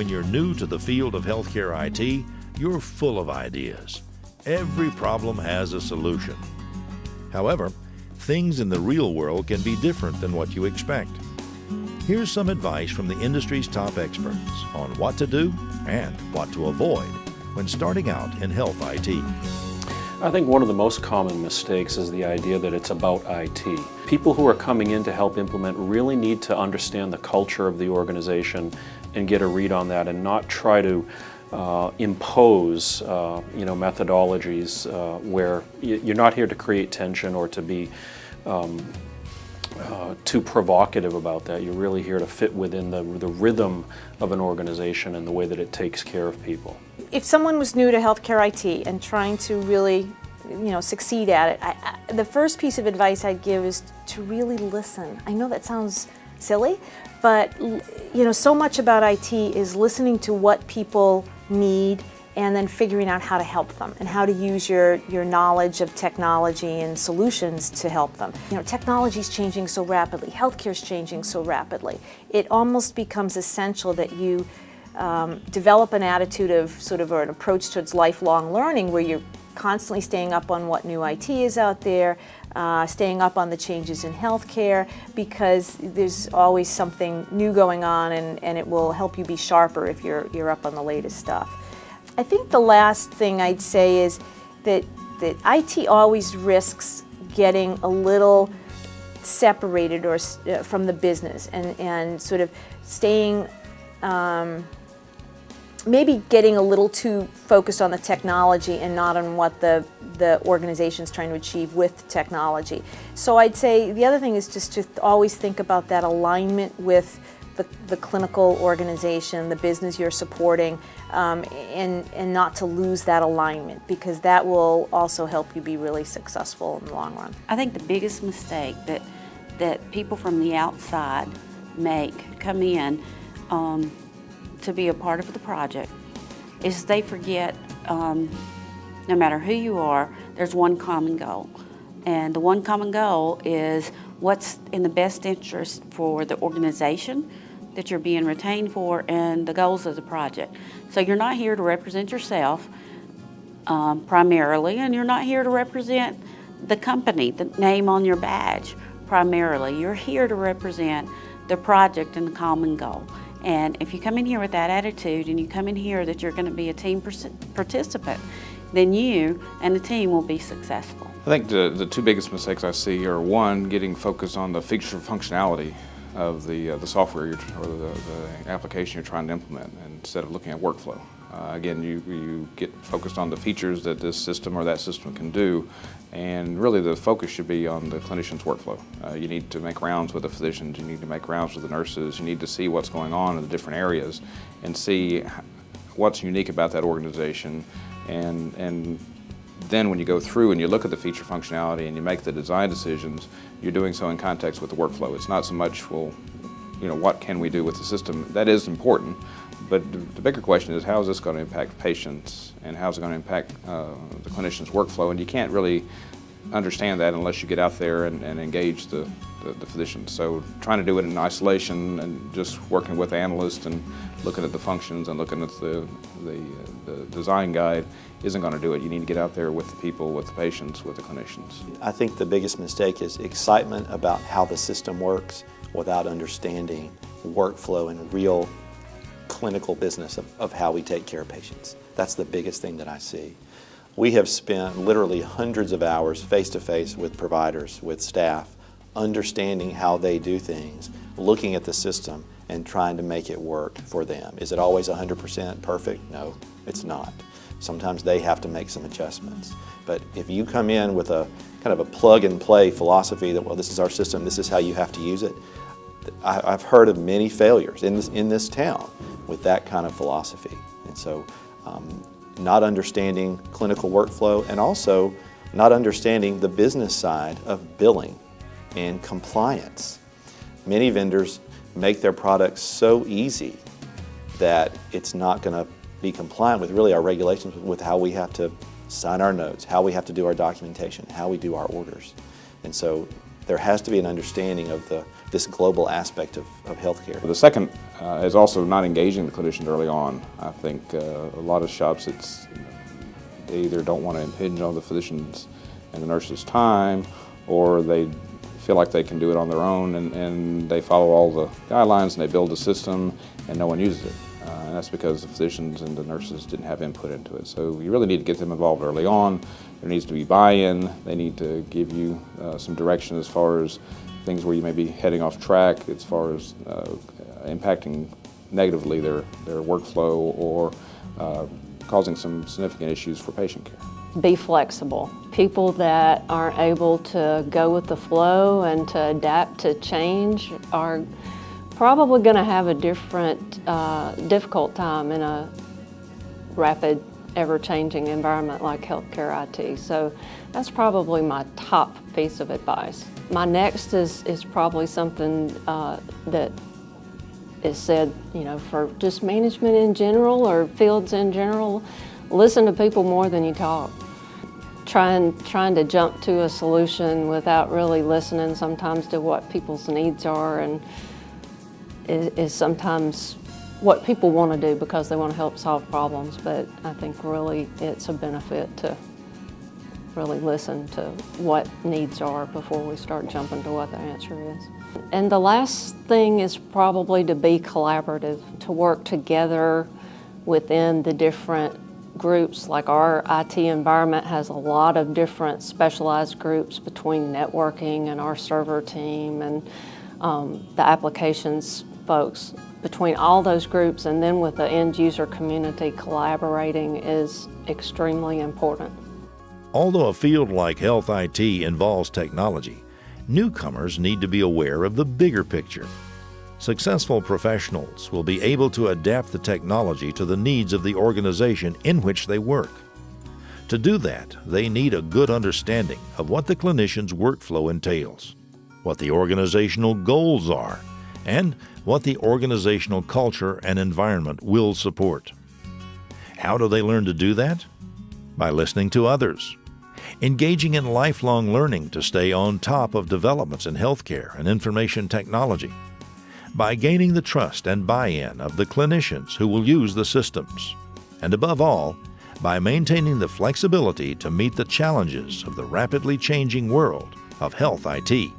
When you're new to the field of healthcare IT, you're full of ideas. Every problem has a solution. However, things in the real world can be different than what you expect. Here's some advice from the industry's top experts on what to do and what to avoid when starting out in health IT. I think one of the most common mistakes is the idea that it's about IT. People who are coming in to help implement really need to understand the culture of the organization and get a read on that and not try to uh, impose uh, you know, methodologies uh, where you're not here to create tension or to be um, uh, too provocative about that. You're really here to fit within the, the rhythm of an organization and the way that it takes care of people. If someone was new to healthcare IT and trying to really you know, succeed at it, I, I, the first piece of advice I'd give is to really listen. I know that sounds silly, but you know, so much about IT is listening to what people need and then figuring out how to help them and how to use your, your knowledge of technology and solutions to help them. You know, technology is changing so rapidly, healthcare is changing so rapidly. It almost becomes essential that you um, develop an attitude of sort of or an approach towards lifelong learning where you're constantly staying up on what new IT is out there, uh, staying up on the changes in healthcare because there's always something new going on and, and it will help you be sharper if you're, you're up on the latest stuff. I think the last thing I'd say is that, that IT always risks getting a little separated or uh, from the business and, and sort of staying um, maybe getting a little too focused on the technology and not on what the, the organization's trying to achieve with technology. So I'd say the other thing is just to always think about that alignment with the, the clinical organization, the business you're supporting, um, and, and not to lose that alignment because that will also help you be really successful in the long run. I think the biggest mistake that, that people from the outside make come in um, to be a part of the project is they forget um, no matter who you are, there's one common goal. And the one common goal is what's in the best interest for the organization that you're being retained for and the goals of the project. So you're not here to represent yourself um, primarily, and you're not here to represent the company, the name on your badge primarily. You're here to represent the project and the common goal. And if you come in here with that attitude and you come in here that you're going to be a team participant, then you and the team will be successful. I think the, the two biggest mistakes I see are one, getting focused on the feature functionality of the, uh, the software or the, the, application you're trying to implement instead of looking at workflow. Uh, again, you, you get focused on the features that this system or that system can do and really the focus should be on the clinician's workflow. Uh, you need to make rounds with the physicians, you need to make rounds with the nurses, you need to see what's going on in the different areas and see what's unique about that organization and, and then when you go through and you look at the feature functionality and you make the design decisions, you're doing so in context with the workflow. It's not so much, well, you know, what can we do with the system? That is important, but the bigger question is how is this going to impact patients and how is it going to impact uh, the clinician's workflow? And you can't really understand that unless you get out there and, and engage the, the, the, physicians. So trying to do it in isolation and just working with analysts and looking at the functions and looking at the, the, the design guide isn't going to do it. You need to get out there with the people, with the patients, with the clinicians. I think the biggest mistake is excitement about how the system works without understanding workflow and real clinical business of, of how we take care of patients. That's the biggest thing that I see. We have spent literally hundreds of hours face-to-face -face with providers, with staff, understanding how they do things, looking at the system and trying to make it work for them. Is it always 100% perfect? No, it's not. Sometimes they have to make some adjustments. But if you come in with a kind of a plug and play philosophy that, well, this is our system, this is how you have to use it, I, have heard of many failures in this, in this town with that kind of philosophy. And so um, not understanding clinical workflow and also not understanding the business side of billing and compliance. Many vendors make their products so easy that it's not going to be compliant with really our regulations with how we have to sign our notes, how we have to do our documentation, how we do our orders. And so There has to be an understanding of the, this global aspect of, of healthcare. The second uh, is also not engaging the clinicians early on. I think uh, a lot of shops, it's they either don't want to impinge on the physicians and the nurses' time, or they feel like they can do it on their own and, and they follow all the guidelines and they build a system and no one uses it. And that's because the physicians and the nurses didn't have input into it. So you really need to get them involved early on. There needs to be buy-in. They need to give you uh, some direction as far as things where you may be heading off track as far as uh, impacting negatively their, their workflow or uh, causing some significant issues for patient care be flexible. People that aren't able to go with the flow and to adapt to change are probably going to have a different, uh, difficult time in a rapid, ever-changing environment like healthcare IT. So that's probably my top piece of advice. My next is, is probably something uh, that is said, you know, for just management in general or fields in general, listen to people more than you talk. Trying, trying to jump to a solution without really listening sometimes to what people's needs are and is, is sometimes what people want to do because they want to help solve problems, but I think really it's a benefit to really listen to what needs are before we start jumping to what the answer is. And the last thing is probably to be collaborative, to work together within the different groups. Like our IT environment has a lot of different specialized groups between networking and our server team and um, the applications folks. Between all those groups and then with the end user community collaborating is extremely important. Although a field like health IT involves technology, newcomers need to be aware of the bigger picture. Successful professionals will be able to adapt the technology to the needs of the organization in which they work. To do that, they need a good understanding of what the clinician's workflow entails, what the organizational goals are, and what the organizational culture and environment will support. How do they learn to do that? By listening to others, engaging in lifelong learning to stay on top of developments in healthcare and information technology, by gaining the trust and buy in of the clinicians who will use the systems, and above all, by maintaining the flexibility to meet the challenges of the rapidly changing world of health IT.